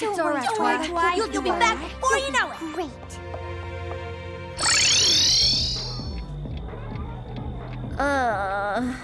It's worry. Twi. You'll, you'll be back before you know it. Great. Uh...